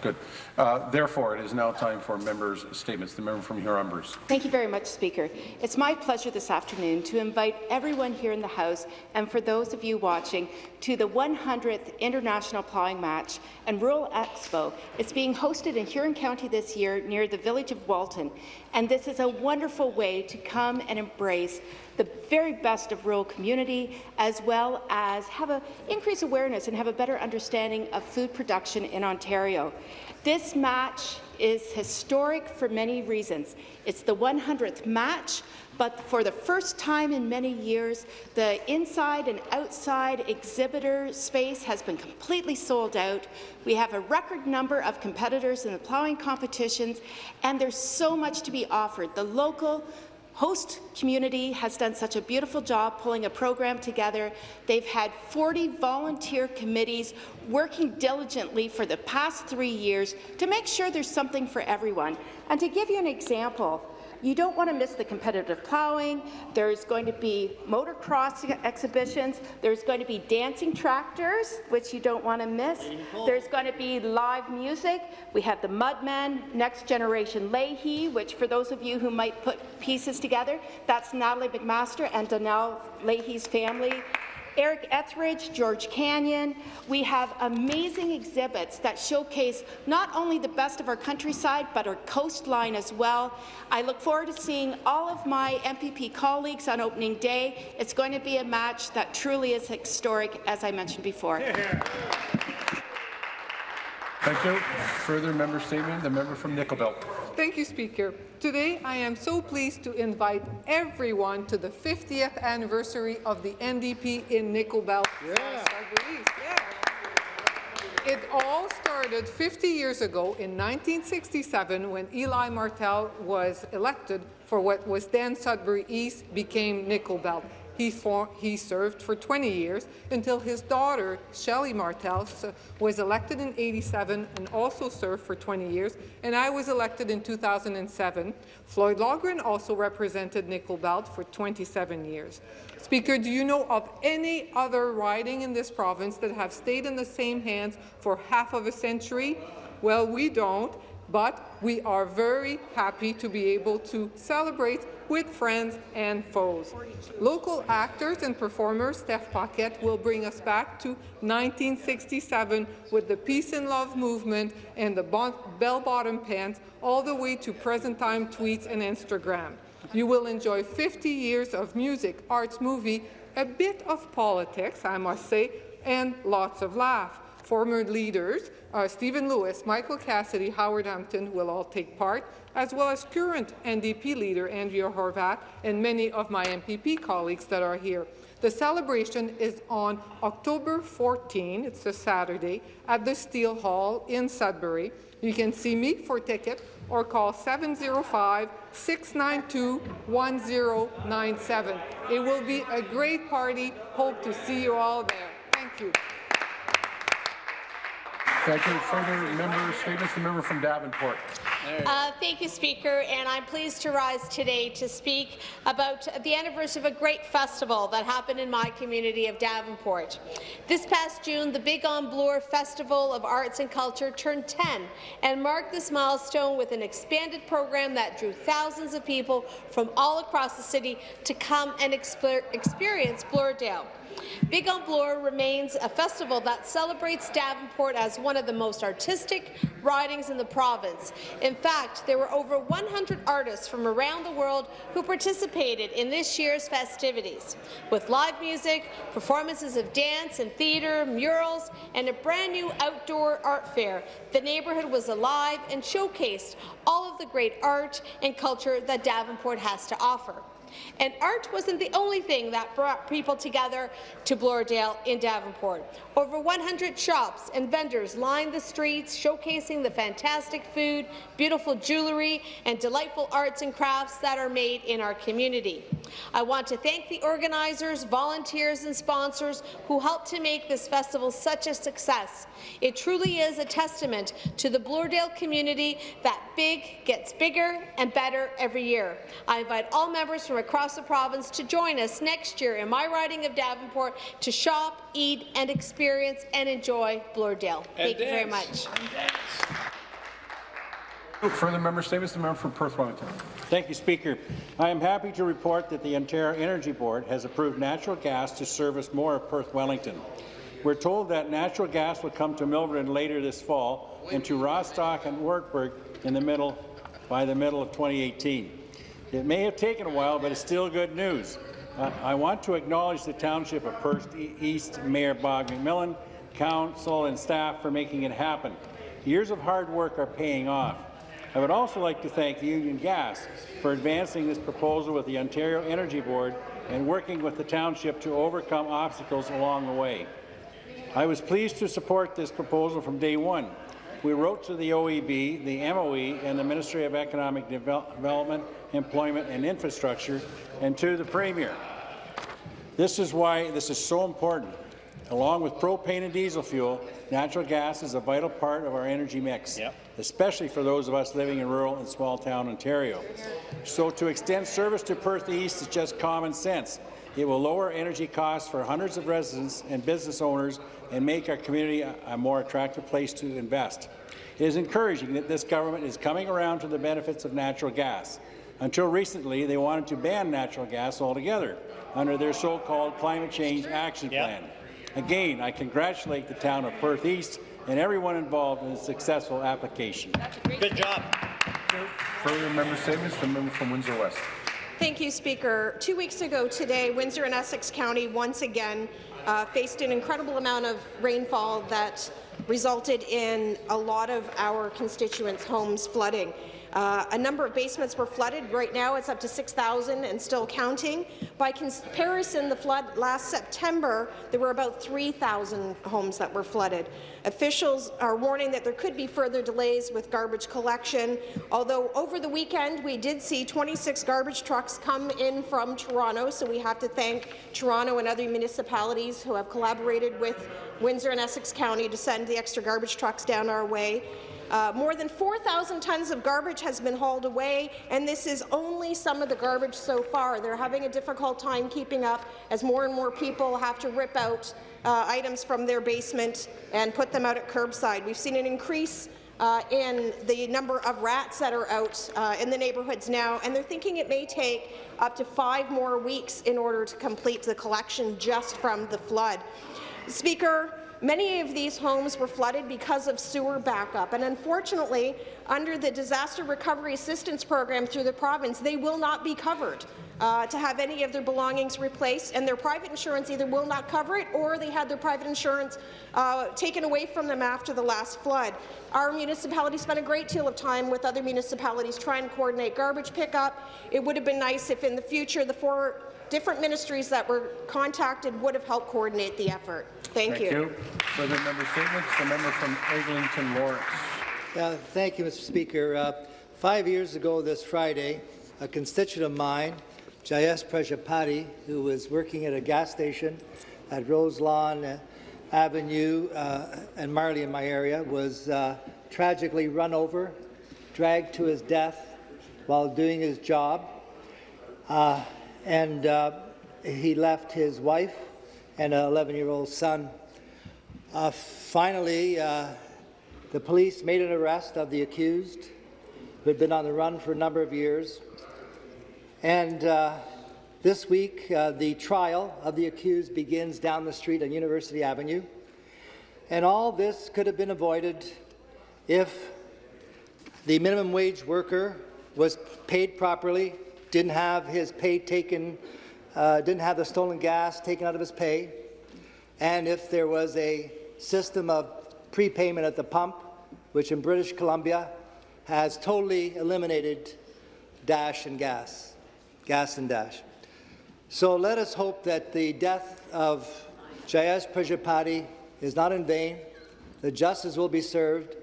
Good. Uh, therefore, it is now time for members' statements. The member from Huron-Bruce. Thank you very much, Speaker. It's my pleasure this afternoon to invite everyone here in the House and for those of you watching to the 100th International Plowing Match and Rural Expo. It's being hosted in Huron County this year near the village of Walton, and this is a wonderful way to come and embrace the very best of rural community, as well as have an increase awareness and have a better understanding of food production in Ontario. This match is historic for many reasons. It's the 100th match, but for the first time in many years, the inside and outside exhibitor space has been completely sold out. We have a record number of competitors in the ploughing competitions, and there's so much to be offered. The local, host community has done such a beautiful job pulling a program together. They've had 40 volunteer committees working diligently for the past three years to make sure there's something for everyone. And to give you an example, you don't want to miss the competitive plowing. There's going to be motocross exhibitions. There's going to be dancing tractors, which you don't want to miss. There's going to be live music. We have the Mudmen, Next Generation Leahy, which for those of you who might put pieces together, that's Natalie MacMaster and Donnell Leahy's family. Eric Ethridge, George Canyon. We have amazing exhibits that showcase not only the best of our countryside, but our coastline as well. I look forward to seeing all of my MPP colleagues on opening day. It's going to be a match that truly is historic, as I mentioned before. Thank you. Further member statement, the member from Nickel Belt. Thank you, Speaker. Today, I am so pleased to invite everyone to the 50th anniversary of the NDP in Nickel Belt. Yeah. It all started 50 years ago in 1967 when Elie Martel was elected for what was then Sudbury East became Nickel Belt. He, he, served for 20 years until his daughter, Shelley Martel, uh, was elected in 87 and also served for 20 years, and I was elected in 2007. Floyd Laughren also represented Nickel Belt for 27 years. Speaker, do you know of any other riding in this province that have stayed in the same hands for half of a century? Well, we don't, but we are very happy to be able to celebrate with friends and foes. Local actors and performers, Stef Paquette, will bring us back to 1967 with the Peace and Love movement and the bell-bottom pants, all the way to present-time tweets and Instagram. You will enjoy 50 years of music, arts, movie, a bit of politics, I must say, and lots of laugh. Former leaders, uh, Stephen Lewis, Michael Cassidy, Howard Hampton will all take part, as well as current NDP leader Andrea Horwath and many of my MPP colleagues that are here. The celebration is on October 14, it's a Saturday, at the Steel Hall in Sudbury. You can see me for ticket or call 705-692-1097. It will be a great party. Hope to see you all there. Thank you. Thank you. Further member statements. The member from Davenport. Uh, thank you, Speaker, and I'm pleased to rise today to speak about the anniversary of a great festival that happened in my community of Davenport. This past June, the Big on Bloor Festival of Arts and Culture turned 10 and marked this milestone with an expanded program that drew thousands of people from all across the city to come and experience Bloordale. Big on Bloor remains a festival that celebrates Davenport as one of the most artistic ridings in the province. In fact, there were over 100 artists from around the world who participated in this year's festivities. With live music, performances of dance and theatre, murals, and a brand new outdoor art fair, the neighbourhood was alive and showcased all of the great art and culture that Davenport has to offer. And art wasn't the only thing that brought people together to Bloordale in Davenport. Over 100 shops and vendors lined the streets, showcasing the fantastic food, beautiful jewellery, and delightful arts and crafts that are made in our community. I want to thank the organizers, volunteers, and sponsors who helped to make this festival such a success. It truly is a testament to the Bloordale community that big gets bigger and better every year. I invite all members from across the province to join us next year in my riding of Davenport to shop, eat, and experience and enjoy Bloordale. Thank you very much. Further member statements, the member from Perth Wellington. Thank you, Speaker. I am happy to report that the Ontario Energy Board has approved natural gas to service more of Perth Wellington. We're told that natural gas will come to Milverton later this fall and to Rostock and Wartburg in the middle by the middle of 2018. It may have taken a while, but it's still good news. Uh, I want to acknowledge the Township of Perth East Mayor Bob McMillan, Council and staff for making it happen. Years of hard work are paying off. I would also like to thank Union Gas for advancing this proposal with the Ontario Energy Board and working with the township to overcome obstacles along the way. I was pleased to support this proposal from day one. We wrote to the OEB, the MOE, and the Ministry of Economic Devel Development, Employment and Infrastructure, and to the Premier. This is why this is so important. Along with propane and diesel fuel, natural gas is a vital part of our energy mix, especially for those of us living in rural and small-town Ontario. So to extend service to Perth East is just common sense. It will lower energy costs for hundreds of residents and business owners and make our community a, a more attractive place to invest. It is encouraging that this government is coming around to the benefits of natural gas. Until recently, they wanted to ban natural gas altogether under their so-called Climate Change Action Plan. Again, I congratulate the town of Perth East and everyone involved in the successful application. Good job. Further member statements, the member from Windsor West. Thank you, Speaker. Two weeks ago today, Windsor and Essex County once again uh, faced an incredible amount of rainfall that resulted in a lot of our constituents' homes flooding. Uh, a number of basements were flooded. Right now, it's up to 6,000 and still counting. By comparison, the flood last September, there were about 3,000 homes that were flooded. Officials are warning that there could be further delays with garbage collection, although over the weekend we did see 26 garbage trucks come in from Toronto, so we have to thank Toronto and other municipalities who have collaborated with Windsor and Essex County to send the extra garbage trucks down our way. Uh, more than 4,000 tons of garbage has been hauled away, and this is only some of the garbage so far. They're having a difficult time keeping up as more and more people have to rip out uh, items from their basement and put them out at curbside. We've seen an increase uh, in the number of rats that are out uh, in the neighbourhoods now, and they're thinking it may take up to five more weeks in order to complete the collection just from the flood. Speaker, Many of these homes were flooded because of sewer backup, and unfortunately, under the Disaster Recovery Assistance Program through the province, they will not be covered uh, to have any of their belongings replaced, and their private insurance either will not cover it or they had their private insurance uh, taken away from them after the last flood. Our municipality spent a great deal of time with other municipalities trying to coordinate garbage pickup. It would have been nice if in the future the four different ministries that were contacted would have helped coordinate the effort. Thank, Thank you. Further member statements, the member from Eglinton Lawrence. Uh, Thank you, Mr. Speaker. Uh, Five years ago this Friday, a constituent of mine, Jayesh Prajapati, who was working at a gas station at Roselawn uh, Avenue uh, and Marlee in my area, was uh, tragically run over, dragged to his death while doing his job. Uh, and uh, he left his wife and an 11-year-old son. Uh, finally, uh, the police made an arrest of the accused, who had been on the run for a number of years. And uh, this week, uh, the trial of the accused begins down the street on University Avenue. And all this could have been avoided if the minimum wage worker was paid properly, didn't have his pay taken, uh, didn't have the stolen gas taken out of his pay, and if there was a system of prepayment at the pump, which in British Columbia has totally eliminated dash and gas, gas and dash. So let us hope that the death of Jayesh Prajapati is not in vain, that justice will be served,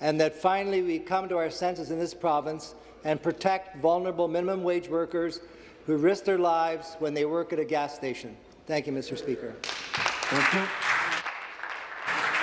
and that finally we come to our senses in this province and protect vulnerable minimum wage workers who risk their lives when they work at a gas station. Thank you, Mr. Speaker. Thank you.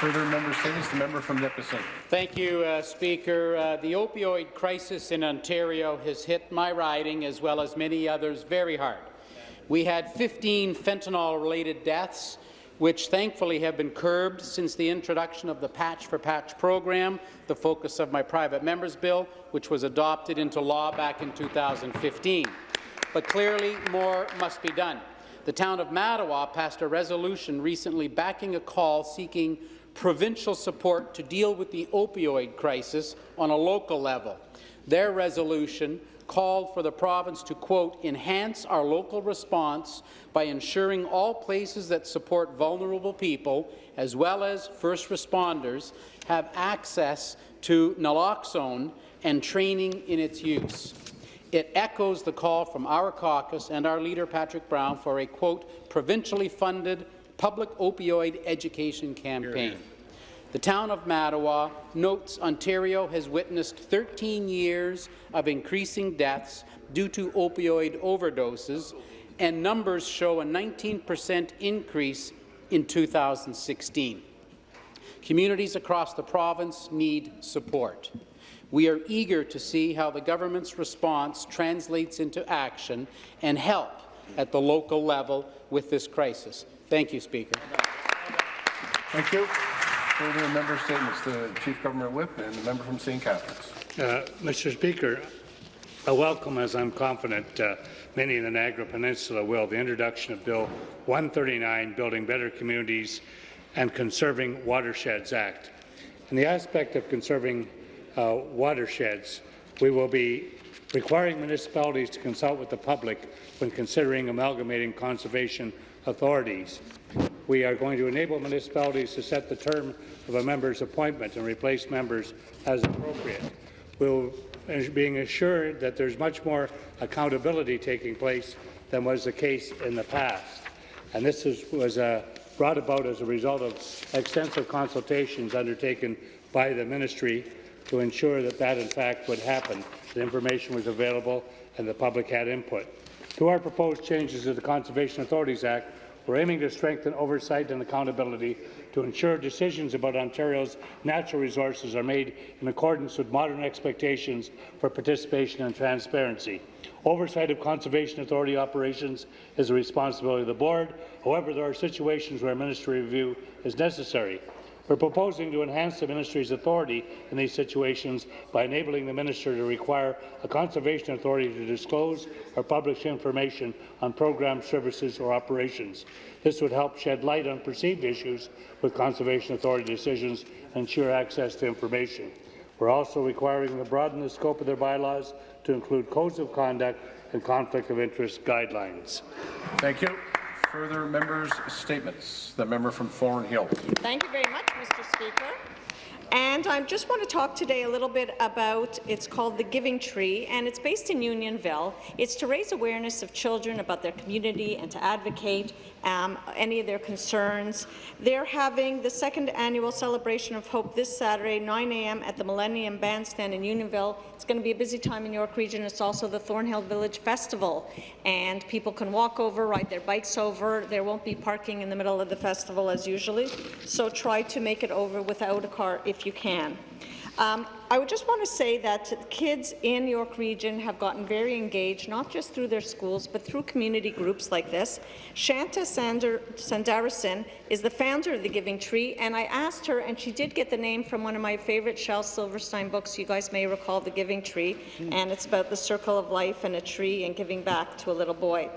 Further member statements, the member from Nipissing. Thank you, uh, Speaker. Uh, the opioid crisis in Ontario has hit my riding, as well as many others, very hard. We had 15 fentanyl-related deaths, which thankfully have been curbed since the introduction of the Patch for Patch program, the focus of my private member's bill, which was adopted into law back in 2015. But clearly, more must be done. The town of Mattawa passed a resolution recently backing a call seeking provincial support to deal with the opioid crisis on a local level. Their resolution called for the province to, quote, enhance our local response by ensuring all places that support vulnerable people, as well as first responders, have access to naloxone and training in its use. It echoes the call from our caucus and our leader, Patrick Brown, for a, quote, provincially funded public opioid education campaign. The town of Mattawa notes Ontario has witnessed 13 years of increasing deaths due to opioid overdoses, and numbers show a 19 percent increase in 2016. Communities across the province need support. We are eager to see how the government's response translates into action and help at the local level with this crisis. Thank you, Speaker. Thank you. Further member statements, the Chief Government Whip and the member from St. Catharines. Uh, Mr. Speaker, I welcome, as I'm confident uh, many in the Niagara Peninsula will, the introduction of Bill 139, Building Better Communities and Conserving Watersheds Act. In the aspect of conserving uh, watersheds, we will be requiring municipalities to consult with the public when considering amalgamating conservation authorities. We are going to enable municipalities to set the term of a member's appointment and replace members as appropriate. We'll being assured that there's much more accountability taking place than was the case in the past. And this is, was uh, brought about as a result of extensive consultations undertaken by the ministry to ensure that that in fact would happen. The information was available and the public had input. To our proposed changes to the Conservation Authorities Act, we're aiming to strengthen oversight and accountability to ensure decisions about Ontario's natural resources are made in accordance with modern expectations for participation and transparency. Oversight of Conservation Authority operations is the responsibility of the Board. However, there are situations where ministry review is necessary. We're proposing to enhance the ministry's authority in these situations by enabling the minister to require a conservation authority to disclose or publish information on program services or operations. This would help shed light on perceived issues with conservation authority decisions and ensure access to information. We're also requiring them to broaden the scope of their bylaws to include codes of conduct and conflict of interest guidelines. Thank you. Further members' statements. The member from Thornhill. Thank you very much, Mr. Speaker. And I just want to talk today a little bit about, it's called the Giving Tree, and it's based in Unionville. It's to raise awareness of children about their community and to advocate um, any of their concerns. They're having the second annual Celebration of Hope this Saturday, 9 a.m. at the Millennium Bandstand in Unionville. It's going to be a busy time in York Region. It's also the Thornhill Village Festival, and people can walk over, ride their bikes over. There won't be parking in the middle of the festival as usually, so try to make it over without a car if you can. Um, I would just want to say that kids in York Region have gotten very engaged, not just through their schools, but through community groups like this. Shanta Sander Sandarison is the founder of the Giving Tree, and I asked her, and she did get the name from one of my favorite Shel Silverstein books. You guys may recall The Giving Tree, and it's about the circle of life and a tree and giving back to a little boy.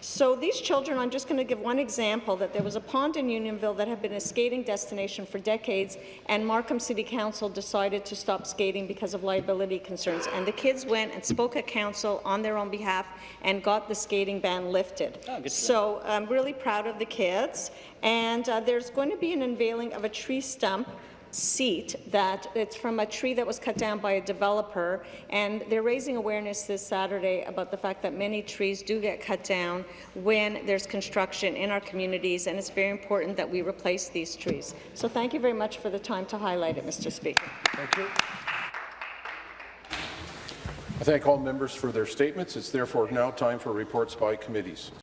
So these children, I'm just going to give one example, that there was a pond in Unionville that had been a skating destination for decades, and Markham City Council decided to stop skating because of liability concerns. And the kids went and spoke at council on their own behalf and got the skating ban lifted. so I'm really proud of the kids. And uh, there's going to be an unveiling of a tree stump seat that it's from a tree that was cut down by a developer and they're raising awareness this Saturday about the fact that many trees do get cut down when there's construction in our communities and it's very important that we replace these trees. So thank you very much for the time to highlight it, Mr. Speaker. Thank you. I thank all members for their statements. It's therefore now time for reports by committees.